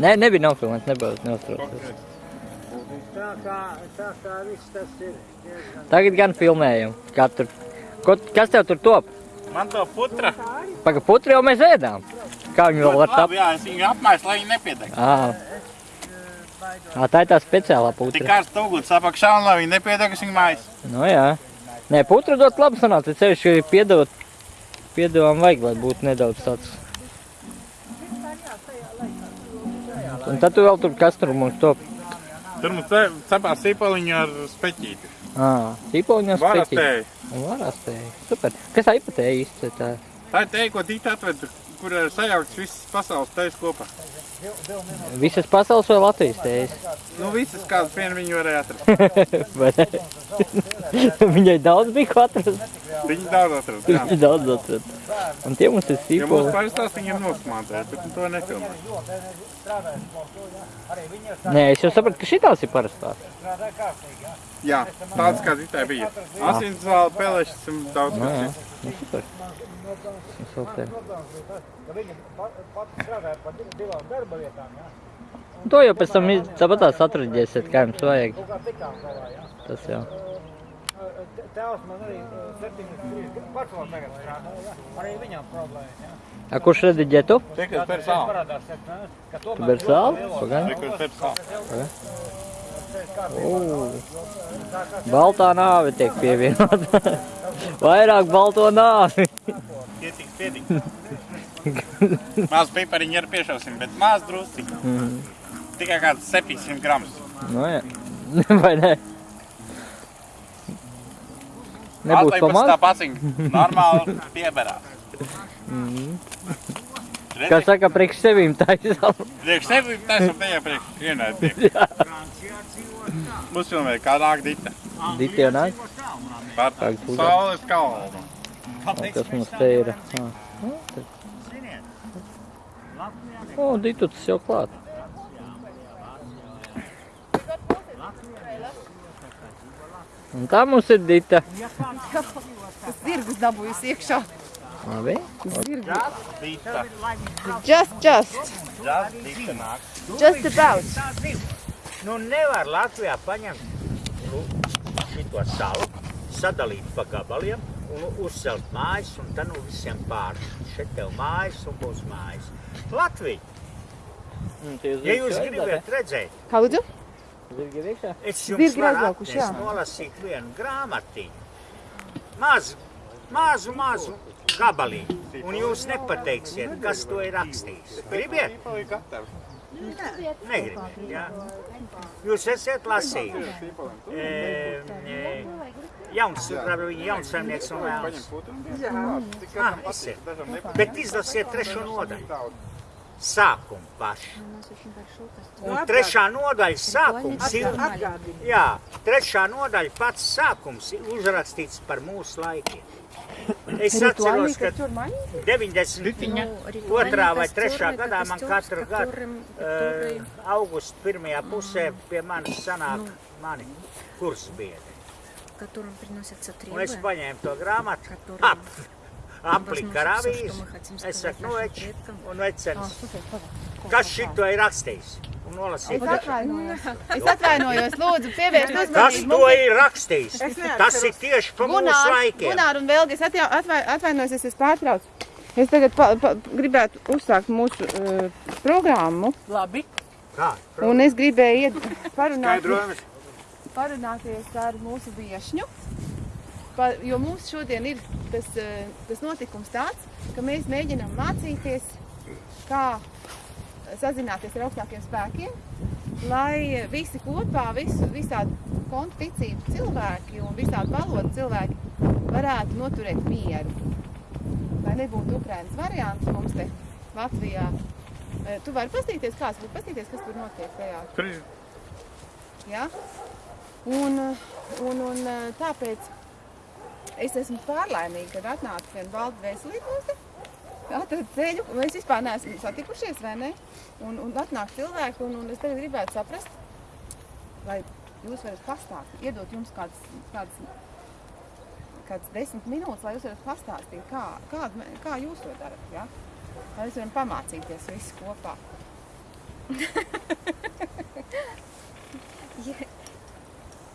Nē, nebija nofilmēts, nebija neuztraucies. Tā kā, tā kā viss tas ir. Tagad gan filmējam. Tur, ko, kas tev tur top? Man to putra. Paga putri jau mēs ēdām. Kā viņi vēl var? Labi, jā, es viņu apmaisu, lai viņi nepiedeg. Ā. Tā ir tā speciālā Tik putra. kārsts uguns apakšā un lai viņi nepiedeg, es viņu maisu. Nu jā. Nē, putra dot labi sanāca. Ir piedot. Piedevām vajag, lai būtu nedaudz tāds. Un tad tu vēl tur kas tur mums top? Tur mums ce- cepās sīpoliņu ar speķīti. Ā, tīpoņas Varastēji. Un varastēji. Super. Kas tā ipatēja īsti? Tā? Tā ir teija, ko Dita atved, kur ir sajaukts visas pasaules tejas kopā. Visas pasaules vai Latvijas tējas? Nu, visas kādas vien viņi varēja atrast. Viņai daudz bija ko atrast. Viņi daudz atrast, jā. Viņa daudz atrast. Un tie mums ir Ja mums sīpoli. parastās viņi ir nosmātēji, bet to nefilmē. Nē, es jau sapratu, ka šitās ir parastās. Jā, tāds kā Ditai bija. Asins vēl pelešas un daudz Nu, jā. kas cits. Nu, super. Nu, super. Ka viņi pa- pati strādāja par div- divām darba vietām, jā. To jau pēc tam tāpatās atraģēsiet, kā jums vajag. Tas jau. Tēvs man arī 73 pats vēl tagad strādā. Arī viņam problēma, jā. A, kurš rediģē tu? Tikai ka Tu tomēr ber sāli? lielo- Pagaid. Tikai sāla. Ū. Baltā nāve tiek pievienota. Vairāk balto nāvi. Pietiks, pietiks. Maz pipariņu ar piešausim, bet maz drusciņu. Mhm. Tikai kāds 700 gramus. Nu, jā. Vai ne? Nebūs Atlai pa pēc maz? tā paciņa. Normāli pieberās. Kā saka, priekš sevīm taisām. Priekš sevi taisam tajā priekš vienai. Mums filmē kā nāk dita. Diti jau nāk. Par saules kalnu. Kas mums te ir? Ā. Nu, O, Ditu tas jau klāt. Un tā mums ir Dita. Tas zirgus dabūjis iekšā. Labi. Zirgus. Just, just. Džas dita nāk. Just about. Nu nevar Latvijā paņemt nu, šito salu, sadalīt pa gabaliem un uzcelt mājas un tad nu visiem pāri. Šeit tev mājas un būs mājas. Latvija, ja jūs gribat redzēt, Kā lūdzu? Zirgi ir iekšā? es jums Zirgi ir varu aizbraukuši, jā. nolasīt vienu grāmatiņu. Mazu, mazu, mazu gabaliņu. Un jūs nepateiksiet, kas to ir rakstījis. Gribiet? Negribat, jā. Jūs esat lasījuši. E, e, jauns, viņa jaunsaimnieks un vēls. Ah, esiet. Bet izlasiet trešo nodaļu sākumu pašu. Un trešā nodaļa sākums ir, jā, trešā nodaļa pats sākums ir uzrakstīts par mūsu laikiem. Es atceros, ka 92. vai 3. gadā man katru gadu uh, augustu pirmajā pusē pie manis sanāk mani kursbiedri. Un es paņēmu to grāmatu, ap, apli karavijas, es saku, nu več, un vecens. Kas šito ir rakstījis? Es atvainojos. es e, atvainojos, lūdzu, pievērst uzmanību. Kas to ir rakstījis? Tas ir tieši pa mūsu laikiem. Gunār un Velgi, es atvainojos, es esmu pārtraucu. Es tagad pa, pa, gribētu uzsākt mūsu uh, programmu. Labi. Kā? Programma. Un es gribēju iet parunāties, parunāties ar mūsu viešņu. Pa, jo mums šodien ir tas, eh, tas notikums tāds, ka mēs mēģinām mācīties, kā sazināties ar augstākiem spēkiem, lai visi kopā, visu, visādi kontu ticību cilvēki un visādi valodu cilvēki varētu noturēt mieru. Lai nebūtu Ukrainas variants mums te Latvijā. Eh, Tu vari pastīties, kāds būtu pastīties, kas tur notiek tajā ir Ja? Un, un, un eh, tāpēc es esmu pārlaimīga, kad atnāca gan valda veselības atrada ceļu, un mēs vispār neesam satikušies, vai ne? Un, un atnāk cilvēki, un, un es tagad gribētu saprast, vai jūs varat pastāstīt, iedot jums kādas, kādas kādas desmit minūtes, lai jūs varat pastāstīt, kā, kā, kā jūs to darat. Ja? Lai mēs varam pamācīties visi kopā. Я-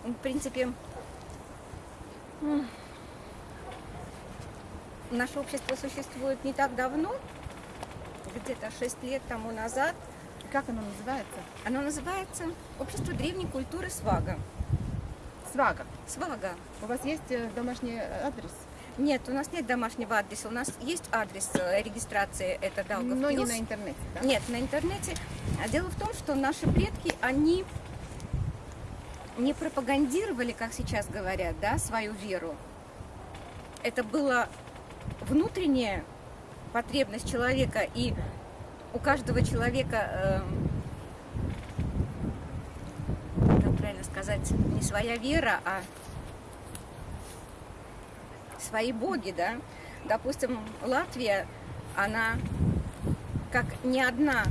В принципе, м, Наше общество существует не так давно, где-то 6 лет тому назад. Как оно называется? Оно называется Общество древней культуры Свага. Свага. Свага. У вас есть э, домашний адрес? Нет, у нас нет домашнего адреса. У нас есть адрес э, регистрации, это Даугавпилс. Но не на интернете, да? Нет, на интернете. А Дело в том, что наши предки, они не пропагандировали, как сейчас говорят, да, свою веру. Это была внутренняя потребность человека, и у каждого человека, э, как правильно сказать, не своя вера, а свои боги, да. Допустим, Латвия, она как не одна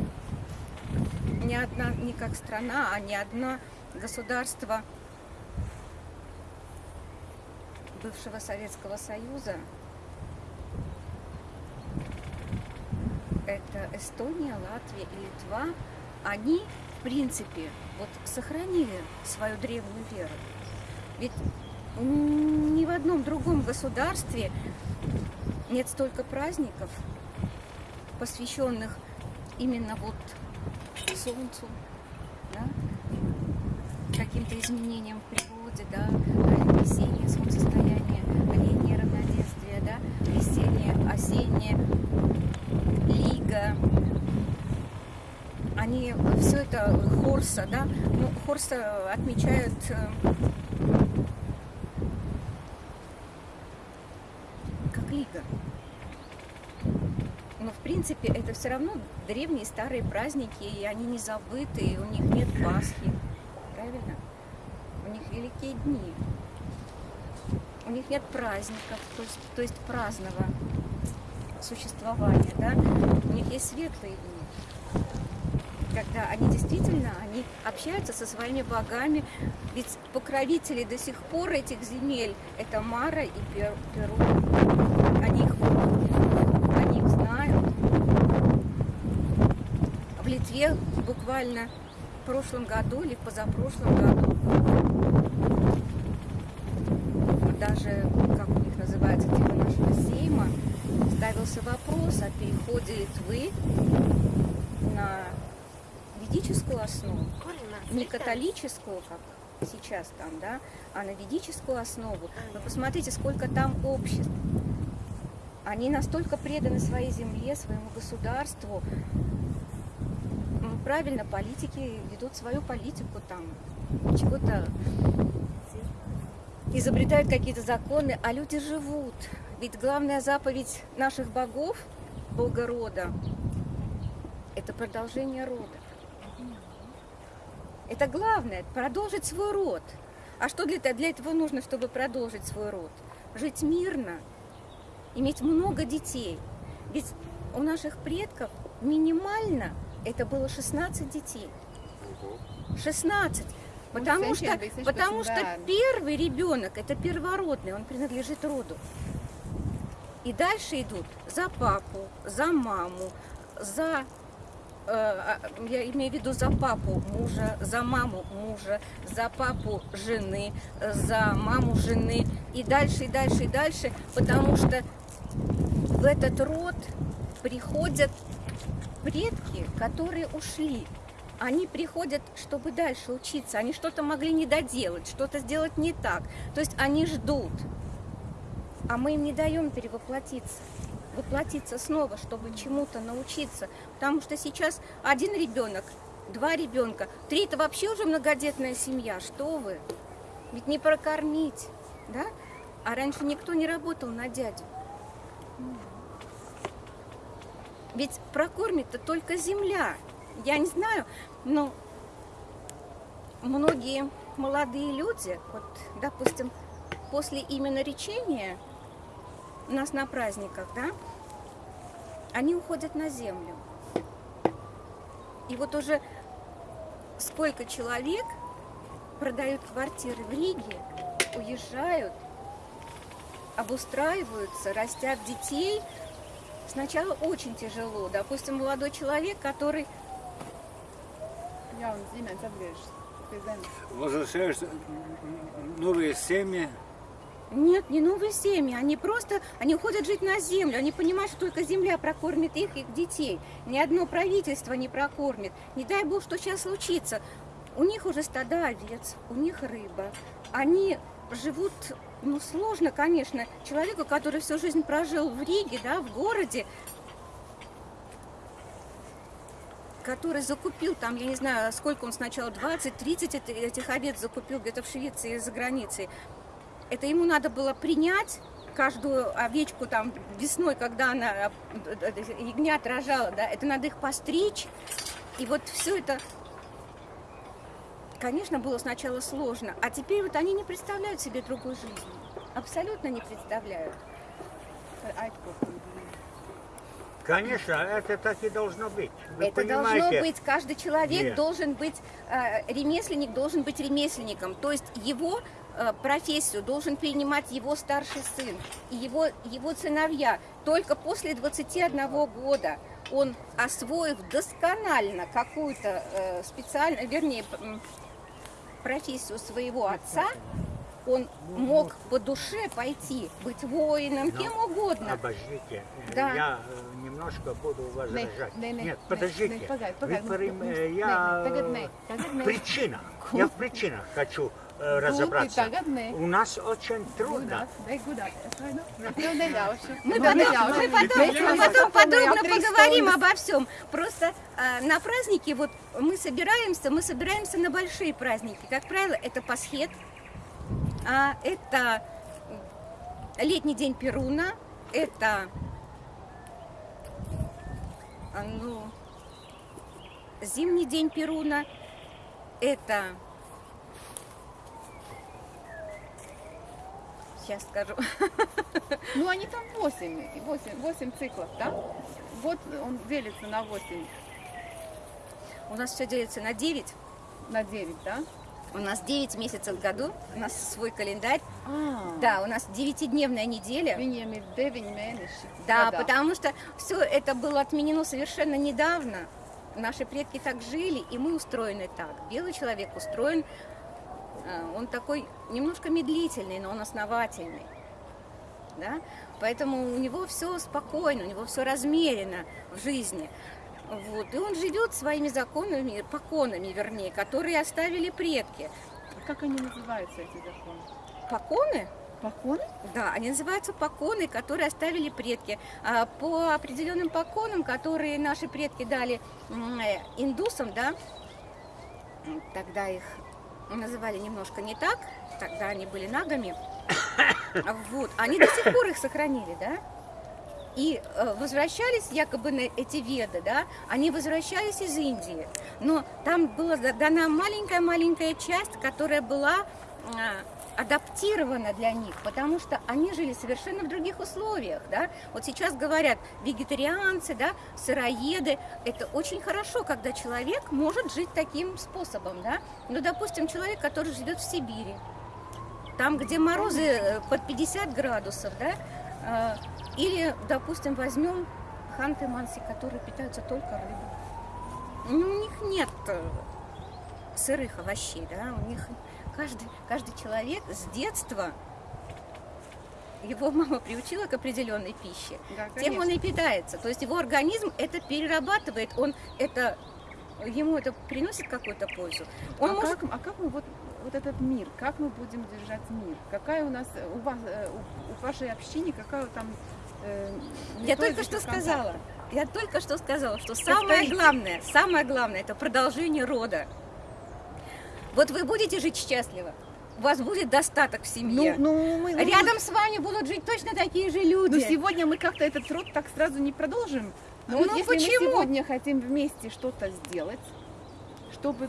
не одна, не как страна, а не одно государство бывшего Советского Союза. Это Эстония, Латвия и Литва. Они, в принципе, вот сохранили свою древнюю веру. Ведь ни в одном другом государстве нет столько праздников, посвященных именно вот солнцу, да, каким-то изменениям в природе, да, весеннее солнцестояние, летнее равноденствие, да, весеннее, осеннее, лига. Они все это Хорса, да, ну, Хорса отмечают э, как лига. Но в принципе это все равно древние старые праздники, и они не забыты, и у них нет Пасхи. Правильно? У них великие дни. У них нет праздников, то есть, то есть праздного существования, да? У них есть светлые дни. Когда они действительно, они общаются со своими богами, ведь покровители до сих пор этих земель это Мара и Пер- Перу. Они их они их знают. В Литве буквально в прошлом году или в позапрошлом году даже, как у них называется, типа нашего сейма, ставился вопрос о переходе Литвы на ведическую основу, не католическую, как сейчас там, да, а на ведическую основу. Вы посмотрите, сколько там обществ. Они настолько преданы своей земле, своему государству. Правильно, политики ведут свою политику там, чего-то изобретают какие-то законы, а люди живут. Ведь главная заповедь наших богов, бога рода, это продолжение рода. Это главное, продолжить свой род. А что для, для этого нужно, чтобы продолжить свой род? Жить мирно, иметь много детей. Ведь у наших предков минимально это было 16 детей. 16. Потому Может, что, потому что первый ребенок это первородный, он принадлежит роду. И дальше идут за папу, за маму, за э, а, я имею в виду за папу мужа, за маму мужа, за папу жены, за маму жены и дальше, и дальше, и дальше, потому что в этот род приходят предки, которые ушли. Они приходят, чтобы дальше учиться. Они что-то могли не доделать, что-то сделать не так. То есть они ждут. А мы им не даем перевоплотиться. Воплотиться снова, чтобы чему-то научиться. Потому что сейчас один ребенок, два ребенка, три это вообще уже многодетная семья. Что вы? Ведь не прокормить, да? А раньше никто не работал на дядю. Ведь прокормит-то только земля. Я не знаю, но многие молодые люди, вот, допустим, после именно речения у нас на праздниках, да, они уходят на землю. И вот уже сколько человек продают квартиры в Риге, уезжают обустраиваются, растят детей, сначала очень тяжело. Допустим, молодой человек, который Jauns ģimenes atgriežas pie zemes. Возвращаются м, новые семьи. Нет, не новые семьи, они просто, они уходят жить на землю, они понимают, что только земля прокормит их, их детей. Ни одно правительство не прокормит. Не дай бог, что сейчас случится. У них уже стада овец, у них рыба. Они живут, ну, сложно, конечно, человеку, который всю жизнь прожил в Риге, да, в городе, который закупил там, я не знаю, сколько он сначала, 20-30 эт- этих овец закупил где-то в Швеции за границей. Это ему надо было принять каждую овечку там весной, когда она э, э, э, ягнят рожала, да, это надо их постричь. И вот все это, конечно, было сначала сложно, а теперь вот они не представляют себе другой жизни. Абсолютно не представляют. Aitkopīgi. Конечно, это так и должно быть. Вы Это понимаете? должно быть, каждый человек Нет. должен быть, э, ремесленник должен быть ремесленником. То есть его э, профессию должен перенимать его старший сын и его, его сыновья. Только после 21 года он, освоив досконально какую-то э, специальную, вернее, профессию своего отца, он мог по душе пойти, быть воином, Но кем угодно. Обождите, Да. я э, немножко буду возражать. не, не, Нет, не, подождите. не, погоди, Вы погоди, ну, э, ну, я э, tagad не. причина. Я в причинах хочу э, разобраться. У нас очень трудно. Neļaušu. Мы потом, подробно поговорим обо всем. Просто а, на праздники вот мы собираемся, мы собираемся на большие праздники. Как правило, это Пасхет, а, это летний день Перуна, это ну, зимний день Перуна, это сейчас скажу. Ну, они там 8, 8, 8 циклов, да? Вот он делится на 8, У нас все делится на 9. на 9, да? У нас 9 месяцев в году, у нас свой календарь. А, Да, у нас 9-дневная неделя. Viņiem ir 9 mēneši. Да, gadā. потому что все это было отменено совершенно недавно. Наши предки так жили, и мы устроены так. Белый человек устроен, э, он такой немножко медлительный, но он основательный. Да? Поэтому у него все спокойно, у него все размерено в жизни. Вот. И он живет своими законами, поконами, вернее, которые оставили предки. Как они называются, эти законы? Поконы? Поконы? Да, они называются поконы, которые оставили предки. А По определенным поконам, которые наши предки дали э, индусам, да, тогда их называли немножко не так, тогда они были нагами. Вот, они до сих пор их сохранили, да. И э, возвращались якобы на эти веды, да, они возвращались из Индии. Но там была да- дана маленькая-маленькая часть, которая была а, адаптирована для них, потому что они жили совершенно в других условиях, да. Вот сейчас говорят вегетарианцы, да, сыроеды. Это очень хорошо, когда человек может жить таким способом, да. Ну, допустим, человек, который живет в Сибири, там, где морозы э, под 50 градусов, да, э, или, допустим, возьмем ханты-манси, которые питаются только рыбой. Ну, у них нет э, сырых овощей, да, у них каждый, каждый человек с детства его мама приучила к определенной пище, Да, тем он и питается. То есть его организм это перерабатывает, он это ему это приносит какую-то пользу. Он а, может как, а как мы вот, вот этот мир, как мы будем держать мир? Какая у нас, э, у вас, э, у, вашей общине, какая там... э, Я только что контакта? сказала. Я только что сказала, что самое главное, самое главное, это продолжение рода. Вот вы будете жить счастливо, у вас будет достаток в Ну, семье. ну, мы, ну, Рядом с вами будут жить точно такие же люди. Ну, сегодня мы как-то этот труд так сразу не продолжим. Но Ну, вот если почему? мы сегодня хотим вместе что-то сделать, чтобы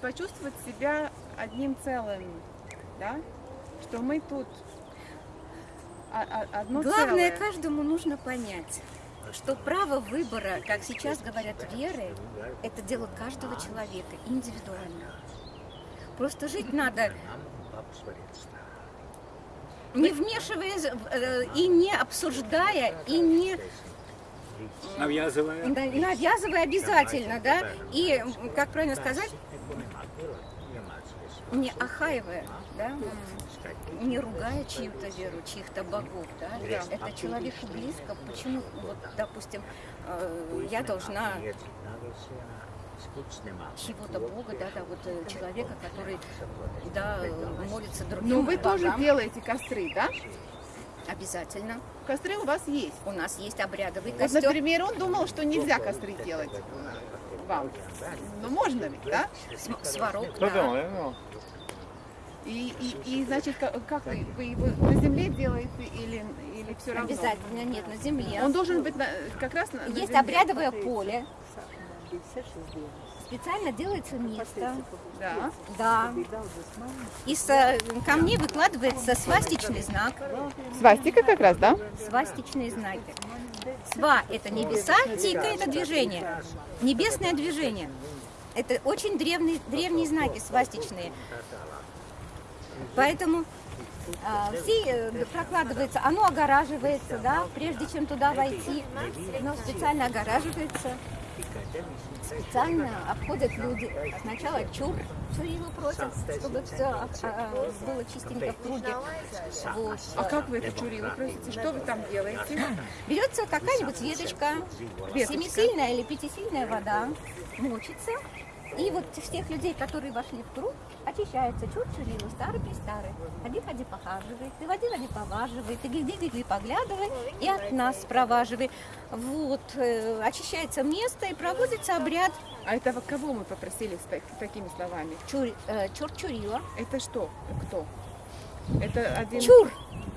почувствовать себя одним целым, да, что мы тут одно Главное, целое. каждому нужно понять, что право выбора, как сейчас говорят веры, это дело каждого человека индивидуально. Просто жить надо не вмешиваясь э, и не обсуждая, и не Нав'язывая. да, навязывая обязательно, да, и, как правильно сказать, не охаивая, да, не ругая чью-то веру, чьих-то богов, да, это человеку близко, почему, вот, допустим, э, я должна чего-то бога, да, да, вот э, человека, который, да, молится другим Ну, вы тоже богам. делаете костры, да? Обязательно. Костры у вас есть. У нас есть обрядовый Вот, костер. например, он думал, что нельзя костры делать вам. Но можно ведь, да? Кто да. думал. И, и, и значит, ка- как вы, вы его на земле делаете или, или все равно? Обязательно нет, на земле. Он должен быть на- как раз на, на Есть земле. обрядовое поле. Специально делается место. Да. Да. Из камней выкладывается свастичный знак. Свастика как раз, да? Свастичные знаки. Сва – это небеса, тика – это движение. Небесное движение. Это очень древние, древние знаки свастичные. Поэтому а, все э, прокладывается, оно огораживается, да, прежде чем туда войти, оно специально огораживается, специально обходят люди. Сначала чур, чурило просят, чтобы все было чистенько в круге. Вот. А как вы это чурило просите? Что вы там делаете? Берется какая-нибудь веточка, семисильная или пятисильная вода, мочится. И вот всех людей, которые вошли в круг, очищается чур чурило, старый при старый. Ходи, ходи, похаживай, ты води, води, поваживай, ты гиди, гиди, поглядывай, и от нас проваживай. Вот, э, очищается место и проводится обряд А это вот кого мы попросили с так- такими словами? чур, э, чур чурила. Это что? Кто? Это один... Чур,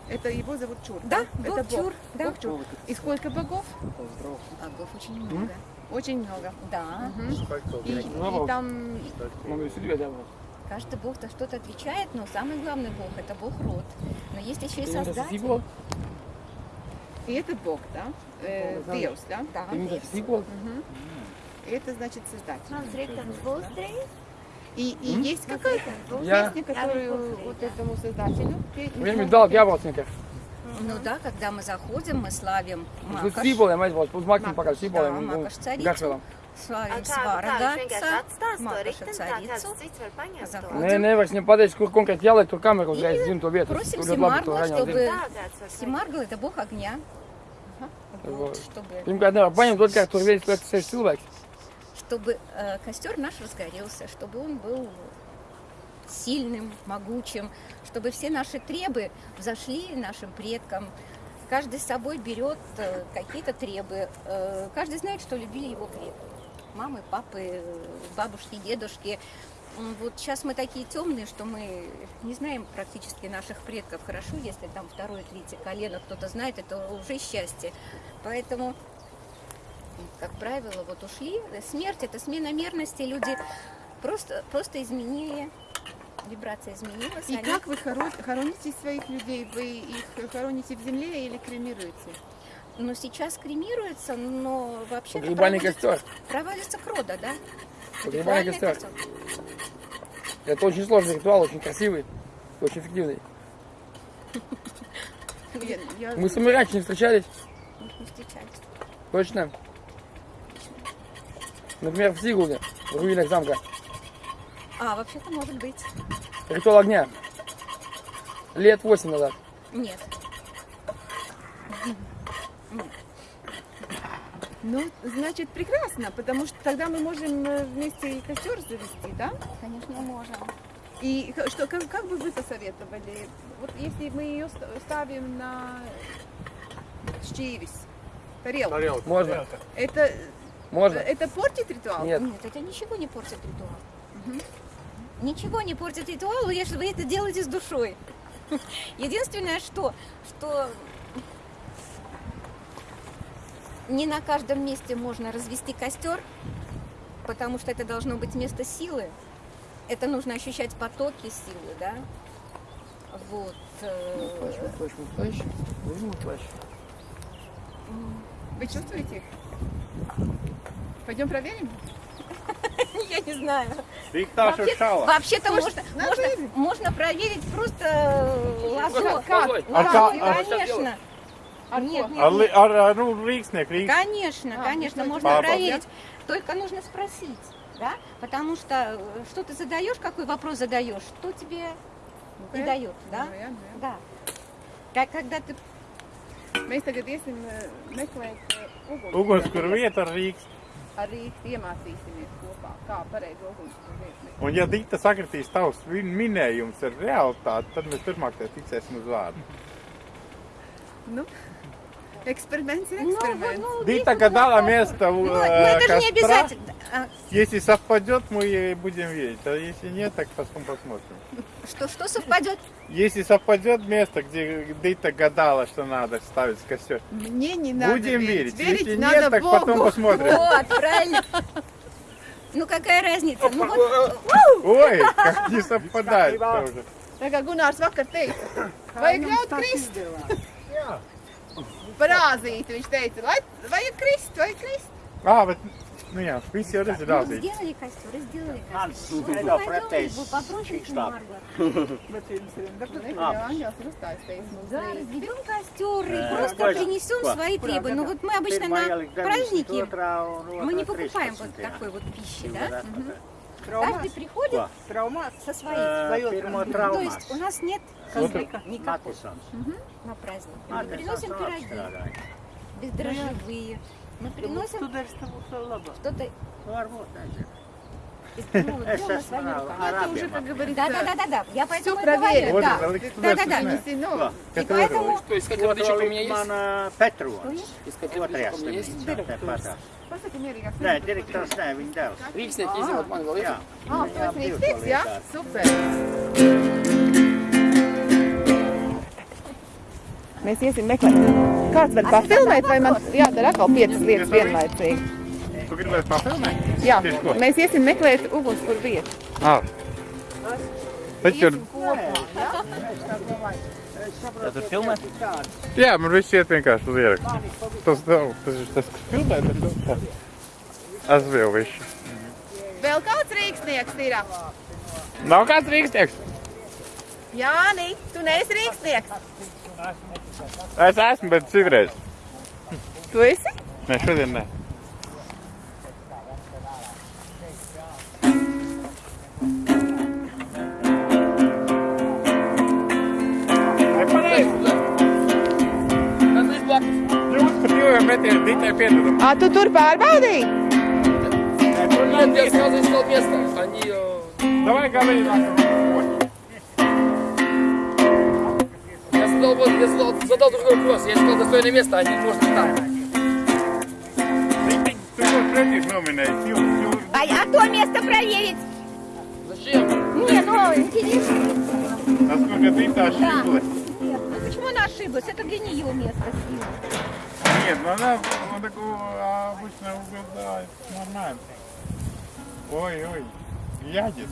Это его зовут Чур, да, Это бог чур, да. Бог Чур. И сколько богов? Богов очень много. Очень много. Да, Мгм. И, и там... каждый бог за что-то отвечает, но самый главный бог – это бог род. Но есть еще и создатель. И этот бог, да? Э, Деус, да? Да, Мгм. И это значит создатель. И, и есть какая-то Я- песня, которую вот этому создателю петь? Время дал яблочников. Ну да, когда мы заходим, мы славим Макаш, būtu uz maksim pakaļ Да, sīboliem un Makaš царицу. славим tā kāds царицу. to. Nē, nevar viņam pateikt, kur konkrēti jāliek to kameru uzreiz, zinu to vietu. Просим Симаргла, чтобы... zinu. Tā kāds var paņemt. Симаргл – это бог огня. Вот, Вот. чтобы, nevar paņemt, otrkārt tur viens liekas seši cilvēks. чтобы э, костер наш разгорелся, чтобы он был сильным, могучим, чтобы все наши требы взошли нашим предкам. Каждый с собой берет э, какие-то требы. Э, каждый знает, что любили его предки. Мамы, папы, бабушки, дедушки. Вот сейчас мы такие темные, что мы не знаем практически наших предков. Хорошо, если там второе, третье колено кто-то знает, это уже счастье. Поэтому как правило, вот ушли. Смерть – это смена мерности. Люди просто, просто изменили, вибрация изменилась. И они- как вы хоро- хороните своих людей? Вы их хороните в земле или кремируете? Ну, сейчас кремируется, но вообще Погребальный костер. проводится крода, да? Погребальный Ритуальный костер. Это очень сложный ритуал, очень красивый, очень эффективный. Я- я- Мы с вами раньше не встречались, Не встречались. точно. Например, в Сигуле, в руинах замка. А, вообще-то может быть. Ритуал огня. Лет 8 назад. Нет. Ну, значит, прекрасно, потому что тогда мы можем э, вместе и костер завести, да? Конечно, можем. И что, как, как бы вы посоветовали? Вот если мы ее ст- ставим на щевис, тарелку, Тарелка. Можно? это, Можно? это портит ритуал? Нет. Нет, это ничего не портит ритуал. Ничего не портит ритуал, если вы это делаете с душой. Единственное, что, что не на каждом месте можно развести костер, потому что это должно быть место силы. Это нужно ощущать потоки силы, да? Вот. э, Плащ, плащ, плащ. Возьму плащ. Вы чувствуете? Пойдем проверим? Я не знаю. Rīktāšu Вообще- šāva. Вообще-то можно, можно, можно проверить просто э, лазо. Как? А как? конечно. Нет, нет, нет. nu, rīksnieku rīks. Конечно, А, конечно, ну, можно папа. проверить. Только нужно спросить, да? Потому что э, что ты задаешь, какой вопрос задаешь, что тебе и дает, да? Да. Как когда ты Mēs tagad iesim eh, meklēt eh, uguns. Ugunskura vieta ar rīks. Ar rīkti iemācīsimies kopā, kā pareizi meklēt. Un ja Dita sakritīs tavs minējums ar realitāti, tad mēs turpmāk te ticēsim uz vārdu. Nu, eksperiments ir Ну, eksperiments. ну, Дита гадала место Ну, ну, э, это же не костра. обязательно. А, Если совпадет, мы ей будем верить. А если нет, так потом посмотрим. Что, что совпадет? Если совпадет место, где Дита гадала, что надо ставить костер, Мне не надо будем верить. верить. Если надо нет, так Богу. потом посмотрим. Вот, правильно. Ну какая разница? Ну вот, Ой, как не совпадает тоже. Tā kā Gunārs vakar teica, vajag ļaut krist. Parāzīt, viņš teica, lai vajag krist, vajag krist. А, вот, ну я, viss jau ну, разrādīt. сделали костер, сделали костер. Пойдем, pretējs вы попросите. Марго. Да, rīt. разберем костер и просто принесем свои требования. Ну вот мы обычно на праздники, мы не покупаем вот такой вот пищи, да? Каждый приходит Ва. со своей. Pirmo То есть у нас нет никакой Matisons. на праздник. Мы приносим пироги, бездрожжевые. Мы приносим что-то из ну, вот Es делаем на esmu своими ar руками. Это уже, arabiem. как говорится, Да, да, да, да, да. Я поэтому и проверено. говорю, да. Вот, Алекс, Да, да, да. Visi, nu, Ва. И поэтому То есть, хотя водичка у меня есть? Man ā, Petrons. Искать Otrajā водичка у меня есть? slimnīcā. Tāpatās. pasaki mierīgāk. Nē, direktors nē, viņa devs. Рикснег есть, вот мангал есть? Jā. Ah, tu esi rīkstieks, jā? Super. Mēs iesim meklēt. Kāds var pafilmēt, vai man jādara atkal piecas lietas vienlaicīgi? Tu gribēji papilnēt? Jā, mēs iesim meklēt ugunskura vietu. Ah. Taču, Tā tur filmē? jā, man viss iet vienkārši uz ierakstu. Tas nav, tas ir tas, kas filmē, bet tas Es vēl visu. Vēl kāds rīkstnieks ir? Nav kāds rīkstieks? Jāni, tu neesi rīkstnieks. Es esmu, bet citreiz. Tu esi? Nē, šodien nē. Metiem ditai piedodam. Ā, tu tur pārbaudīji? Нет, я сразу искал место. Они... э, Давай говори. Я задал, вот- я задал, задал другой вопрос. Я искал достойное место, они может там. Jūs, jūs. А, а то место проверить? Зачем? Не, ну, интересно. Насколько ты та ошиблась. Нет, ну почему она ошиблась? Это для нее место. Нет, ну она вот такого обычно угадает. Нормально. Ой, ой. Ядет.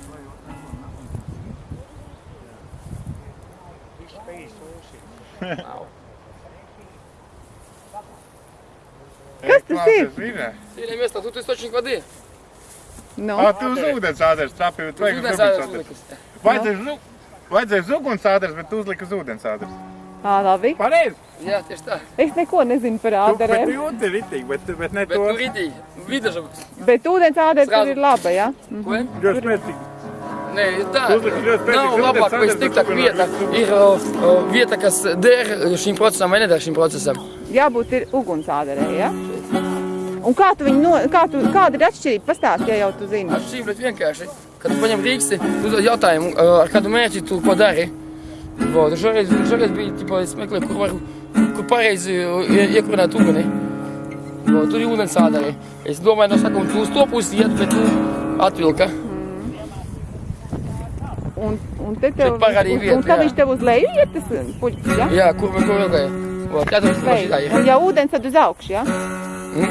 Kas tas ir? Zina. Сильное место, тут источник воды. Nu, Ā, tu uz ūdens āders trapi, bet vajag uz Ūdens ūdens āders āders. uzlikas. Vajadzēja uz, ū- vajadzēja uz ūdens āders, bet tu uzliki uz ūdens āders. Ā, labi. Pareizi! Jā, tieši tā. Es neko nezinu par ādarēm. Tu, bet jūti ritīgi, bet, bet ne bet to. Bet tu ritīgi, vidažums. Bet ūdens ādars tur ir laba, jā? Ja? Ko? Mhm. Ļoti mērķīgi. Nē, tā nav labāk, vai sliktāk vieta. Ir vieta, kas der šim procesam vai neder šim procesam. Jābūt ir uguns ādarē, jā? Ja? Un kā tu viņu, no, kā tu, kāda ir atšķirība? Pastāsti, ja jau tu zini. Atšķirība ir vienkārši. Kad tu paņem rīksti, tu jautājumu, ar kādu mērķi tu ko dari. Vot, šoreiz, šoreiz bija, tipo, es meklēju, kur var, kur pareizi ie- iekurināt uguni. Vot, tur ir ūdens ādari. Es domāju, no sākuma tu uz to pusi iet, bet tu atvilka. Un, un te tev, un, vietu, un tad jā. viņš tev uz leju iet, tas puļķis, jā? Jā, kur, kur ilgai. Vot, katrs no šitā Leju. Un ja ūdens, tad uz augšu, jā?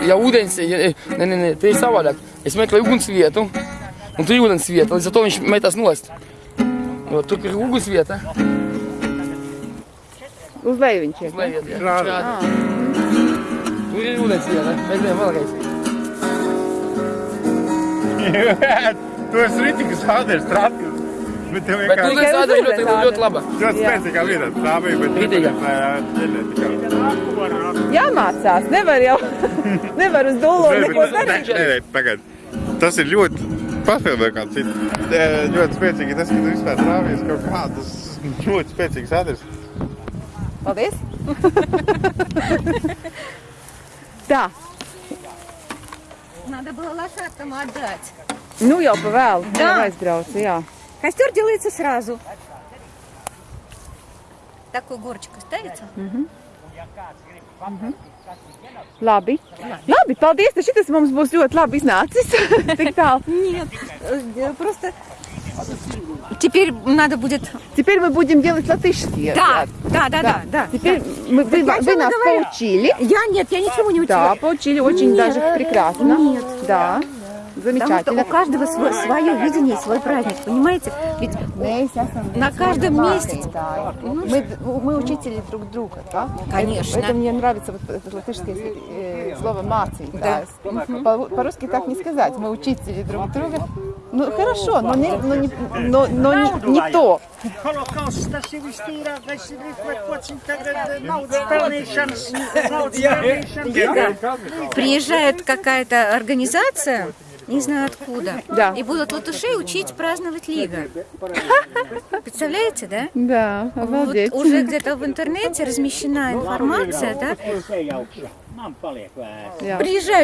Ja ūdens, ja, nē, nē, nē, te ir savādāk. Es meklēju uguns vietu, un tur ir ūdens vieta, līdz ar to viņš metās nost. Jo, tur, ir uguns vieta, Uz leju viņš iet? Uz leju iet, jā. Rādi. Ah. Tur ir ūdens iet, ne? Mēģinām vēlreiz. Tu esi ritīgi sādērs, trātīgi. Bet tev vienkārši... Bet ūdens sādērs ļoti, ļoti laba. Ļoti spēcīgā vietā, tā bija, bet... Ritīgā. Jāmācās, nevar jau... Nevar uz dolo neko darīt. Nē, nē, pagad. Tas ir ļoti... Paspēlē kāds cits. Ļoti spēcīgi tas, ka tu vispār trāvies kaut kā, tas ļoti spēcīgs sādērs. Paldies! Tā, Надо было лошадкам отдать. nu jau pa vēlu. Jā. Jā, aizbraucu, jā. Костер делается сразу. Такой горочкой ставится. Labi. Labi, paldies. Tad Šis mums būs ļoti labi iznācis. Tik tālu. Нет, э, просто теперь надо будет... Теперь мы будем делать латышский. Да, ряд. да, да, да, да. Теперь мы, вы, вы нас говорю? поучили. Я нет, я ничего не Да, учила. поучили очень Нет. даже прекрасно. Нет. Да. Потому что Замечательно. у каждого свой, свое видение, свой праздник, понимаете? Ведь На каждом месте. mācītāji. Мы, мы учители друг друга, да? Конечно. Это, это мне нравится, вот это латышское э, слово «mācītājs». По- По-русски так не сказать. Мы учители друг друга. Ну, хорошо, но не, но не, но, но не, не то. Приезжает какая-то организация, не знаю откуда, Да. и будут латышей учить праздновать Лига. Представляете, да? Да, Вот обалдеть. уже где-то в интернете размещена информация, да? Jā. Приезжают